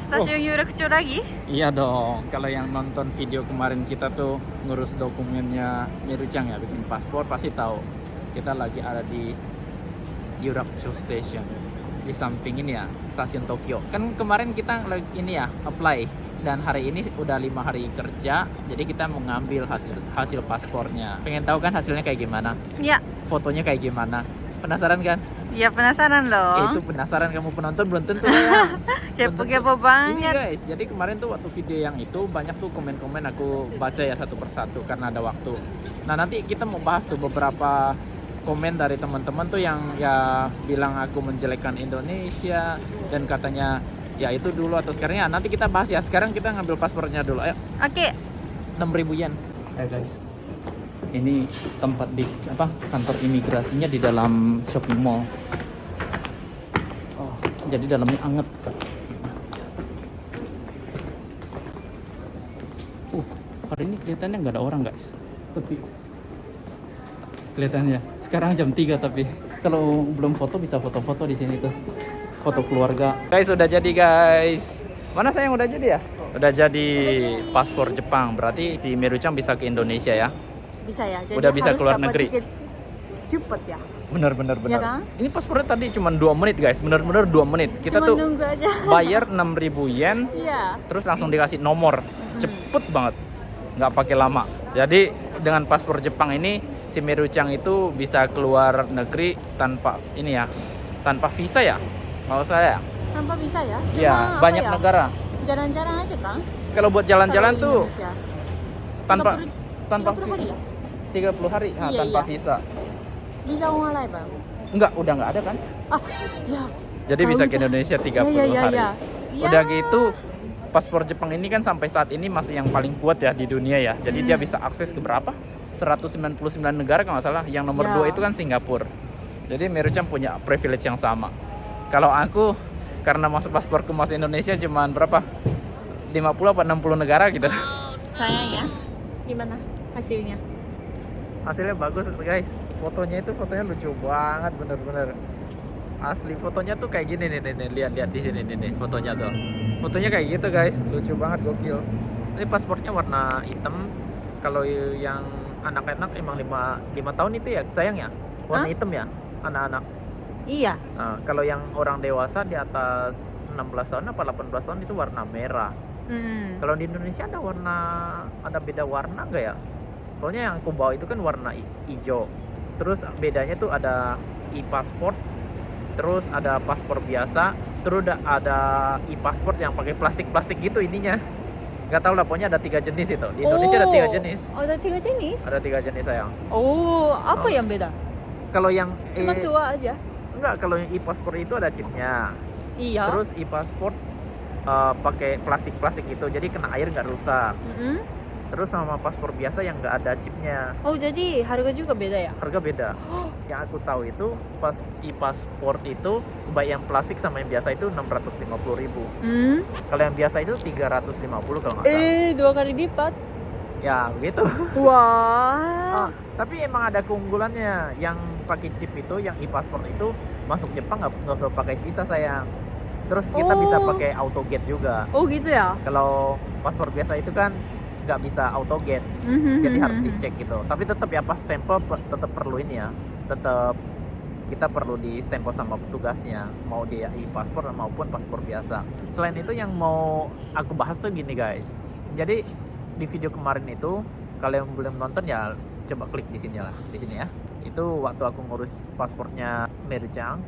Stasiun Yurakcho lagi? Iya dong, kalau yang nonton video kemarin kita tuh ngurus dokumennya Mirucang ya, bikin paspor pasti tahu. Kita lagi ada di Yurakcho Station. Di samping ini ya, stasiun Tokyo. Kan kemarin kita ini ya, apply. Dan hari ini udah lima hari kerja, jadi kita mau ngambil hasil hasil paspornya. Pengen tahu kan hasilnya kayak gimana? Ya, Fotonya kayak gimana? Penasaran kan? Ya penasaran Eh, loh. itu penasaran kamu penonton belum tentu ya. Kepo-kepo Ini banget. guys, jadi kemarin tuh waktu video yang itu banyak tuh komen-komen aku baca ya satu persatu karena ada waktu. Nah nanti kita mau bahas tuh beberapa komen dari teman-teman tuh yang ya bilang aku menjelekkan Indonesia dan katanya ya itu dulu atau sekarang ya nanti kita bahas ya. Sekarang kita ngambil paspornya dulu. Ayo, Oke, 6000 yen. Ayo guys. Ini tempat di apa kantor imigrasinya di dalam shopping mall. Oh, jadi dalamnya anget. Uh, hari ini kelihatannya nggak ada orang guys. Sepi. Kelihatannya. Sekarang jam 3 tapi kalau belum foto bisa foto-foto di sini tuh. Foto keluarga. Guys, udah jadi guys. Mana sayang udah jadi ya? Udah jadi paspor Jepang. Berarti si Merucang bisa ke Indonesia ya? Bisa ya. Jadi Udah bisa keluar negeri. Cepet ya. Bener bener bener. kan? Ini paspornya tadi cuma 2 menit guys. Bener-bener 2 menit. Kita Cuma tuh nunggu aja. bayar 6000 yen Iya. terus langsung dikasih nomor cepet banget nggak pakai lama jadi dengan paspor Jepang ini si Merucang itu bisa keluar negeri tanpa ini ya tanpa visa ya kalau saya Tanpa bisa ya. Cuma ya banyak ya? negara Jalan-jalan aja kan? kalau buat jalan-jalan tuh Indonesia. tanpa 30 tanpa 30 hari ya? 30 hari nah, Iya, tanpa iya. visa Bisa online bang. enggak udah nggak ada kan Ah, ya. jadi Tahu bisa ke itu. Indonesia 30 ya, ya, ya, hari ya. Ya. Udah gitu paspor Jepang ini kan sampai saat ini masih yang paling kuat ya di dunia ya. Jadi dia Hmm. bisa akses ke berapa? 199 negara kalau nggak salah. Yang nomor Ya. dua itu kan Singapura. Jadi Merucang punya privilege yang sama. Kalau aku karena masuk pasporku masuk Indonesia cuman berapa? 50 apa 60 negara gitu. Sayang ya. Gimana hasilnya? Hasilnya bagus guys. Fotonya itu fotonya lucu banget bener-bener. Asli fotonya tuh kayak gini nih, nih, nih. lihat-lihat di sini nih, nih fotonya tuh. Fotonya kayak gitu guys, lucu banget gokil. Ini paspornya warna hitam. Kalau yang anak-anak emang 5 5 tahun itu ya sayang ya. Warna Hah? hitam ya anak-anak. Iya. Nah, kalau yang orang dewasa di atas 16 tahun apa 18 tahun itu warna merah. Hmm. Kalau di Indonesia ada warna ada beda warna nggak ya? Soalnya yang aku bawa itu kan warna hi- hijau. Terus bedanya tuh ada e-passport, terus ada paspor biasa, terus ada, e-passport yang pakai plastik-plastik gitu ininya. Nggak tahu lah, pokoknya ada tiga jenis itu. Di Indonesia ada tiga Oh, jenis. Ada tiga jenis? Ada tiga jenis sayang. Oh, apa Oh. yang beda? Kalau yang Cuma eh, tua aja. enggak, kalau yang e-passport itu ada chipnya. Iya. Terus e-passport eh, pakai plastik-plastik gitu, jadi kena air nggak rusak. Mm-mm. Terus sama paspor biasa yang nggak ada chipnya. Oh, jadi harga juga beda ya? harga beda. Yang aku tahu itu pas e-passport itu baik yang plastik sama yang biasa itu 650.000 ribu. Hmm. Kalau yang biasa itu 350 kalau nggak salah. Eh, dua kali lipat. Ya begitu. Wah. Ah, tapi emang ada keunggulannya. Yang pakai chip itu, yang e-passport itu masuk Jepang nggak nggak usah pakai visa sayang. Terus kita bisa Oh. pakai auto gate juga. Oh, gitu ya? Kalau paspor biasa itu kan nggak bisa auto gate. Mhm, jadi mhm, harus mhm. dicek gitu. Tapi tetap ya pas stempel pe- tetap perlu ini ya tetap kita perlu di stempel sama petugasnya mau dia e-paspor maupun paspor biasa. Selain itu yang mau aku bahas tuh gini guys. Jadi di video kemarin itu kalau yang belum nonton ya coba klik di sini lah di sini ya. Itu waktu aku ngurus paspornya Merucang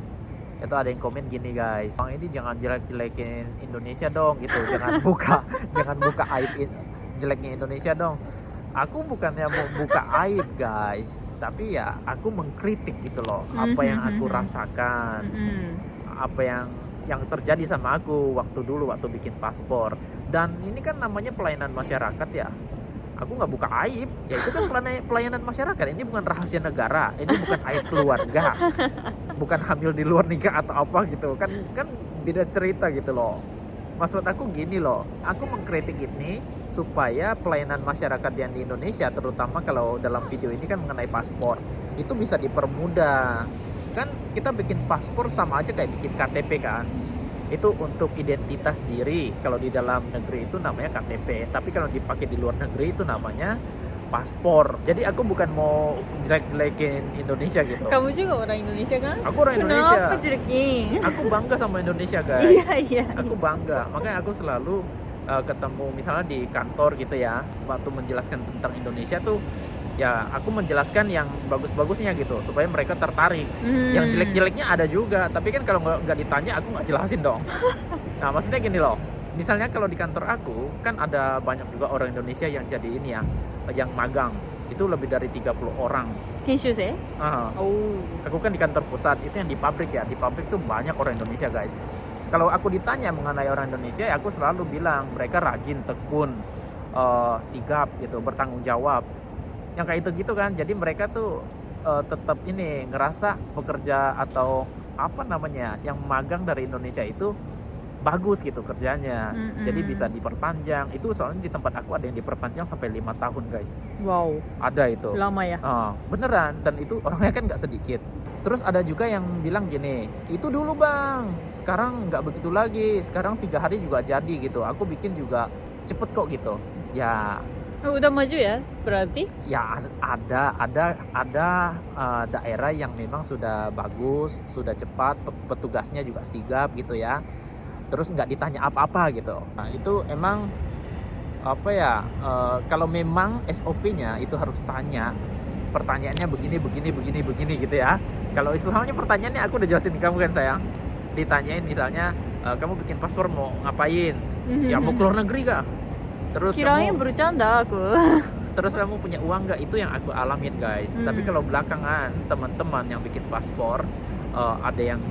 itu ada yang komen gini guys. Bang ini jangan jelek-jelekin Indonesia dong gitu. Jangan buka jangan buka aib in- jeleknya Indonesia dong. Aku bukannya mau buka aib guys. Tapi ya aku mengkritik gitu loh apa yang aku Mhm. rasakan. Mhm. apa yang yang terjadi sama aku waktu dulu waktu bikin paspor. Dan ini kan namanya pelayanan masyarakat ya. Aku nggak buka aib. Ya itu kan pelayanan masyarakat. Ini bukan rahasia negara. Ini bukan aib keluarga. Bukan hamil di luar nikah atau apa gitu. Kan kan beda cerita gitu loh maksud aku gini loh aku mengkritik ini supaya pelayanan masyarakat yang di Indonesia terutama kalau dalam video ini kan mengenai paspor itu bisa dipermudah. Kan kita bikin paspor sama aja kayak bikin KTP kan? Itu untuk identitas diri. Kalau di dalam negeri itu namanya KTP tapi kalau dipakai di luar negeri itu namanya paspor jadi aku bukan mau jelek-jelekin Indonesia gitu Kamu juga orang Indonesia kan? aku orang Indonesia Kenapa jelekin? aku bangga sama Indonesia guys Iya iya. aku bangga makanya aku selalu uh, ketemu misalnya di kantor gitu ya waktu menjelaskan tentang Indonesia tuh ya aku menjelaskan yang bagus-bagusnya gitu supaya mereka tertarik Hmm. yang jelek-jeleknya ada juga tapi kan kalau nggak nggak ditanya aku nggak jelasin dong nah maksudnya gini loh misalnya kalau di kantor aku kan ada banyak juga orang Indonesia yang jadi ini ya yang magang itu lebih dari 30 orang. Kenshusei? Ah, Oh. aku kan di kantor pusat itu yang di pabrik ya. Di pabrik tuh banyak orang Indonesia guys. Kalau aku ditanya mengenai orang Indonesia ya aku selalu bilang mereka rajin tekun eh, sigap gitu bertanggung jawab. Yang kayak itu gitu kan. Jadi mereka tuh eh, tetap ini ngerasa pekerja atau apa namanya yang magang dari Indonesia itu bagus gitu kerjanya Mm-mm. jadi bisa diperpanjang itu soalnya di tempat aku ada yang diperpanjang sampai lima tahun guys Wow. ada itu Lama ya? Ah, beneran dan itu orangnya kan nggak sedikit. Terus ada juga yang bilang gini, itu dulu bang, sekarang nggak begitu lagi, sekarang tiga hari juga jadi gitu. Aku bikin juga cepet kok gitu. Ya, Oh, udah maju ya? Berarti? ya ada ada ada eh, daerah yang memang sudah bagus, sudah cepat, pe- petugasnya juga sigap gitu ya. Terus nggak ditanya apa-apa gitu. Nah itu emang apa ya? eh, kalau memang SOP-nya itu harus tanya pertanyaannya begini begini begini begini gitu ya. Kalau itu pertanyaannya aku udah jelasin kamu kan sayang. Ditanyain misalnya eh, kamu bikin paspor mau ngapain? Ya mau keluar negeri kah? Terus Kirain kamu bercanda aku. terus kamu punya uang nggak itu yang aku alamin guys Hmm. tapi kalau belakangan teman-teman yang bikin paspor eh, ada yang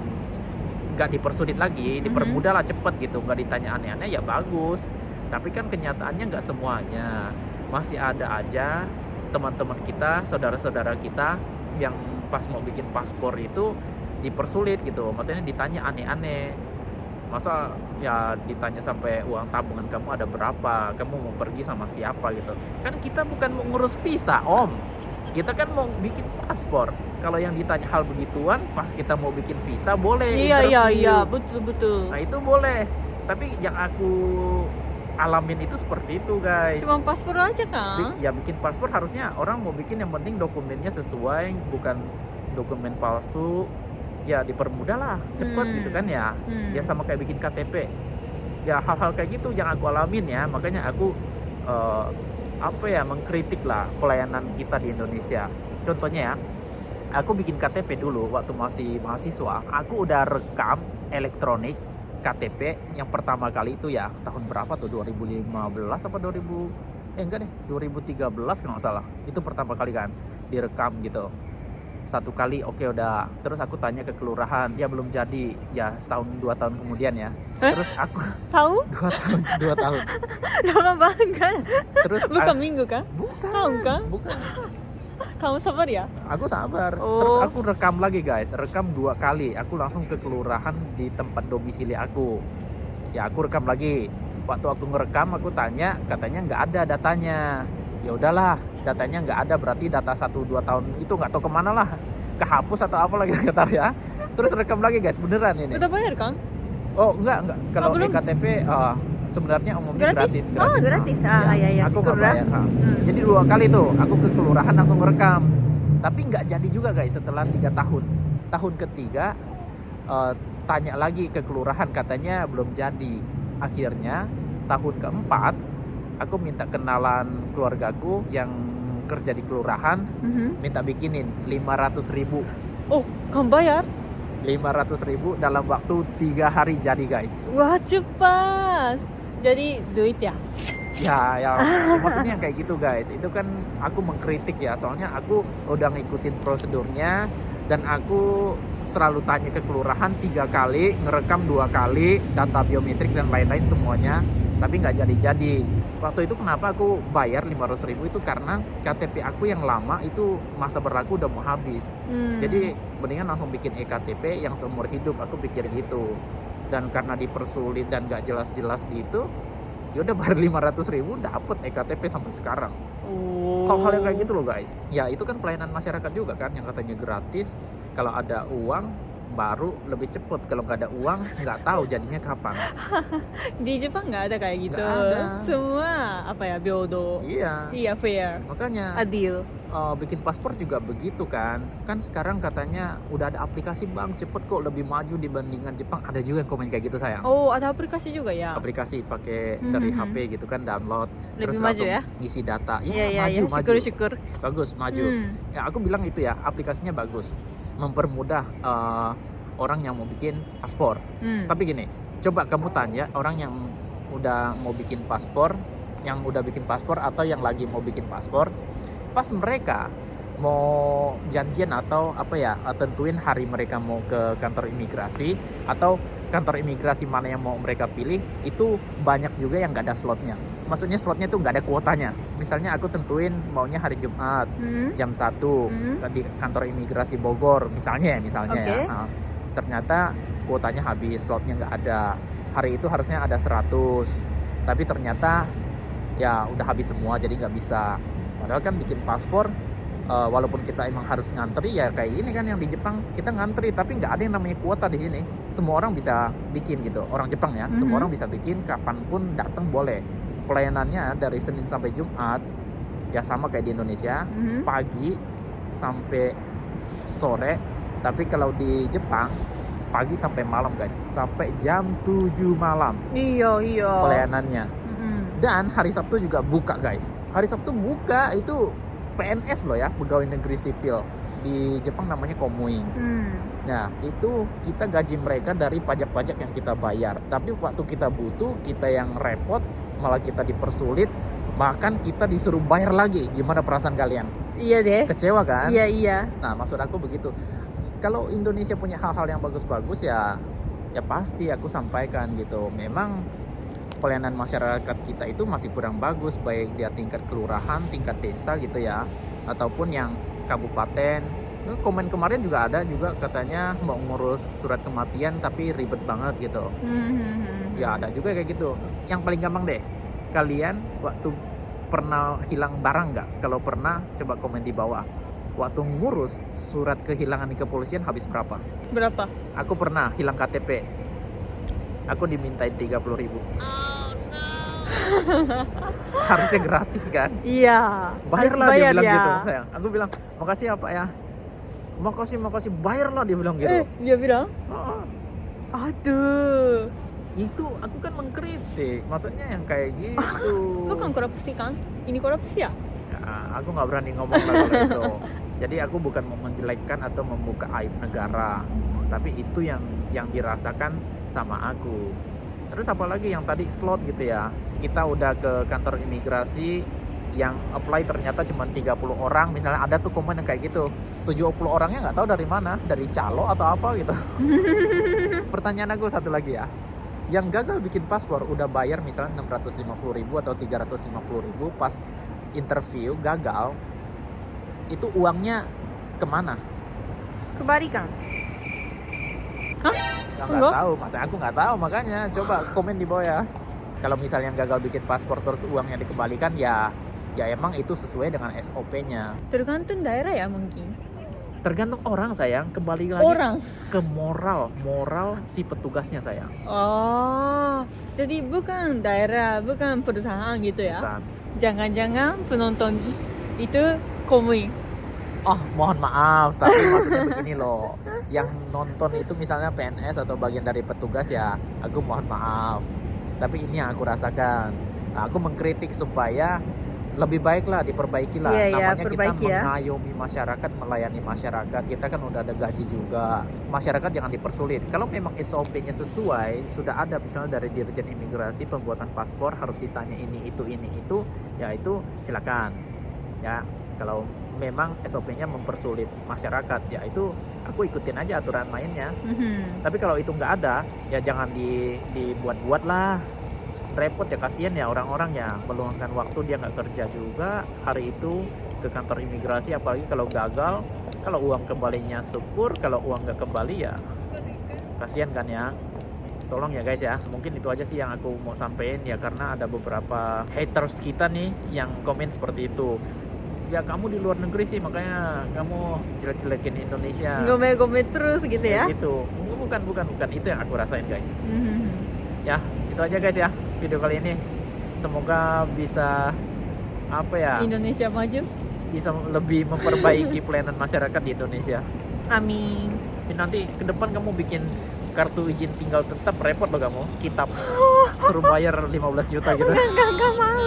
nggak dipersulit lagi Mhm. dipermudah lah cepet gitu nggak ditanya aneh-aneh ya bagus. Tapi kan kenyataannya nggak semuanya. Masih ada aja teman-teman kita saudara-saudara kita yang pas mau bikin paspor itu dipersulit gitu. Maksudnya ditanya aneh-aneh. Masa ya ditanya sampai uang tabungan kamu ada berapa? Kamu mau pergi sama siapa gitu? Kan kita bukan mau ngurus visa om kita kan mau bikin paspor kalau yang ditanya hal begituan pas kita mau bikin visa boleh Iya iya interview. iya, betul betul. nah itu boleh tapi yang aku alamin itu seperti itu guys Cuma paspor aja kan? ya bikin paspor harusnya orang mau bikin yang penting dokumennya sesuai bukan dokumen palsu ya dipermudah lah cepet Hmm. gitu kan ya Hmm. ya sama kayak bikin KTP ya hal-hal kayak gitu yang aku alamin ya makanya aku eh, apa ya mengkritik lah pelayanan kita di Indonesia. Contohnya ya aku bikin KTP dulu waktu masih mahasiswa. Aku udah rekam elektronik KTP yang pertama kali itu ya tahun berapa tuh? 2015 apa 2000 eh enggak deh 2013 kalau nggak salah. Itu pertama kali kan direkam gitu satu kali oke udah terus aku tanya ke kelurahan ya belum jadi ya setahun dua tahun kemudian ya Eh? terus aku Tahu? dua tahun dua tahun Lama banget. terus Bukan minggu kan? bukan Tahun kan? bukan Kamu sabar ya? aku sabar Oh. terus aku rekam lagi guys rekam dua kali aku langsung ke kelurahan di tempat domisili aku ya aku rekam lagi waktu aku ngerekam aku tanya katanya nggak ada datanya ya udahlah datanya nggak ada berarti data satu dua tahun itu nggak tahu ke mana lah kehapus atau apa lagi kata ya terus rekam lagi guys beneran ini Udah bayar kan? oh enggak enggak kalau belum? ektp eh, sebenarnya umumnya Gratis? gratis Oh, gratis. Ah, iya, iya, aku nggak bayar ha. Hmm. Jadi dua kali tuh aku ke kelurahan langsung ngerekam. Tapi nggak jadi juga guys setelah tiga tahun. Tahun ketiga eh, tanya lagi ke kelurahan katanya belum jadi. Akhirnya tahun keempat aku minta kenalan keluargaku yang kerja di kelurahan Mhm. minta bikinin 500 ribu Oh, kamu bayar? 500 ribu dalam waktu tiga hari jadi guys Wah, cepat. Jadi duit ya? Ya, ya maksudnya kayak gitu guys. Itu kan aku mengkritik ya, soalnya aku udah ngikutin prosedurnya dan aku selalu tanya ke kelurahan tiga kali, ngerekam dua kali, data biometrik dan lain-lain semuanya, tapi nggak jadi-jadi. Waktu itu kenapa aku bayar 500 ribu itu karena KTP aku yang lama itu masa berlaku udah mau habis. Hmm. Jadi mendingan langsung bikin ektp yang seumur hidup aku pikir gitu. Dan karena dipersulit dan gak jelas-jelas gitu, yaudah bayar 500 ribu dapet ektp sampai sekarang. oh. Hal-hal yang kayak gitu loh guys. Ya itu kan pelayanan masyarakat juga kan yang katanya gratis. Kalau ada uang baru lebih cepet kalau nggak ada uang nggak tahu jadinya kapan Di Jepang nggak ada kayak gitu. Ada. Semua apa ya, byodo. iya Iya, fair. makanya Adil. eh, bikin paspor juga begitu kan kan sekarang katanya udah ada aplikasi bang cepet kok lebih maju dibandingkan Jepang ada juga yang komen kayak gitu sayang Oh, ada aplikasi juga ya? aplikasi pakai Mhm, dari. HP gitu kan download Lebih terus maju langsung ya? ngisi data ya Iya, iya, maju iya. maju Syukur-syukur. bagus maju Hmm. ya aku bilang itu ya aplikasinya bagus mempermudah eh, orang yang mau bikin paspor Hmm. tapi gini coba kamu tanya orang yang udah mau bikin paspor yang udah bikin paspor atau yang lagi mau bikin paspor pas mereka mau janjian atau apa ya eh, tentuin hari mereka mau ke kantor imigrasi atau kantor imigrasi mana yang mau mereka pilih itu banyak juga yang nggak ada slotnya maksudnya slotnya tuh nggak ada kuotanya. Misalnya aku tentuin maunya hari Jumat Hmm. jam 1 Hmm. di kantor imigrasi Bogor misalnya ya misalnya Oke. ya Nah, ternyata kuotanya habis slotnya nggak ada. Hari itu harusnya ada 100 tapi ternyata ya udah habis semua jadi nggak bisa. Padahal kan bikin paspor eh, walaupun kita emang harus ngantri ya kayak ini kan yang di Jepang kita ngantri. Tapi nggak ada yang namanya kuota di sini. Semua orang bisa bikin gitu orang Jepang ya. Semua Mhm. orang bisa bikin kapan pun datang boleh pelayanannya dari Senin sampai Jumat ya sama kayak di Indonesia Hmm. pagi sampai sore tapi kalau di Jepang pagi sampai malam guys sampai jam 7 malam Iya, iya. pelayanannya Hmm. dan hari Sabtu juga buka guys hari Sabtu buka itu PNS loh ya pegawai negeri sipil di Jepang namanya komuing Hmm. nah itu kita gaji mereka dari pajak-pajak yang kita bayar tapi waktu kita butuh kita yang repot malah kita dipersulit bahkan kita disuruh bayar lagi gimana perasaan kalian Iya deh. kecewa kan Iya, iya. Nah, maksud aku begitu. Kalau Indonesia punya hal-hal yang bagus-bagus ya ya pasti aku sampaikan gitu. Memang pelayanan masyarakat kita itu masih kurang bagus baik dia tingkat kelurahan, tingkat desa gitu ya ataupun yang kabupaten. Komen kemarin juga ada juga katanya mau ngurus surat kematian tapi ribet banget gitu. Hmm, hmm, hmm. Ya ada juga kayak gitu. Yang paling gampang deh. Kalian waktu pernah hilang barang nggak? Kalau pernah coba komen di bawah. Waktu ngurus surat kehilangan di kepolisian habis berapa? Berapa? Aku pernah hilang KTP. Aku dimintain 30 ribu. Harusnya gratis kan? Iya. Bayar lah dia bilang ya. gitu. Sayang. Aku bilang, makasih ya pak ya. Makasih, makasih. Bayar lah dia bilang gitu. Eh, dia bilang, Oh, aduh. itu aku kan mengkritik. Maksudnya yang kayak gitu. Bukan korupsi kan? Ini korupsi ya? Ya, aku nggak berani ngomong kalau itu. Jadi aku bukan mau menjelekkan atau membuka aib negara, tapi itu yang yang dirasakan sama aku. Terus apalagi yang tadi slot gitu ya. Kita udah ke kantor imigrasi yang apply ternyata cuma 30 orang misalnya ada tuh komen yang kayak gitu 70 orangnya nggak tahu dari mana dari calo atau apa gitu pertanyaan aku satu lagi ya yang gagal bikin paspor udah bayar misalnya 650 ribu atau 350 ribu pas interview gagal itu uangnya ke mana? Kebalikan. Ya, nggak tahu, masa aku nggak tahu makanya coba komen di bawah ya. Kalau misalnya gagal bikin paspor terus uangnya dikembalikan ya ya emang itu sesuai dengan SOP-nya. Tergantung daerah ya mungkin. Tergantung orang sayang, kembali lagi Orang. ke moral, moral si petugasnya sayang. Oh, jadi bukan daerah, bukan perusahaan gitu ya? Jangan-jangan penonton itu komik. Oh, mohon maaf, tapi maksudnya begini loh. Yang nonton itu misalnya PNS atau bagian dari petugas ya, aku mohon maaf. Tapi ini yang aku rasakan. Nah, aku mengkritik supaya lebih baik lah diperbaiki lah. Iya, iya, Namanya kita perbaiki ya. mengayomi masyarakat, melayani masyarakat. Kita kan udah ada gaji juga. Masyarakat jangan dipersulit. Kalau memang SOP-nya sesuai, sudah ada misalnya dari Dirjen Imigrasi pembuatan paspor harus ditanya ini itu ini itu, ya itu silakan. Ya, kalau memang SOP-nya mempersulit masyarakat, ya itu aku ikutin aja aturan mainnya. Mhm. Tapi kalau itu nggak ada, ya jangan di dibuat-buat lah. Repot ya kasihan ya orang-orang ya meluangkan waktu dia nggak kerja juga hari itu ke kantor imigrasi apalagi kalau gagal kalau uang kembalinya syukur kalau uang nggak kembali ya kasihan kan ya tolong ya guys ya mungkin itu aja sih yang aku mau sampein ya karena ada beberapa haters kita nih yang komen seperti itu ya kamu di luar negeri sih makanya kamu jelek-jelekin Indonesia Gome-gome terus gitu ya. Kayak gitu bukan bukan bukan itu yang aku rasain guys Mhm. ya itu aja guys ya video kali ini semoga bisa apa ya Indonesia maju. bisa lebih memperbaiki pelayanan masyarakat di Indonesia Amin. nanti ke depan kamu bikin kartu izin tinggal tetap repot loh kamu kitab suruh bayar 15 juta gitu Enggak, enggak mau.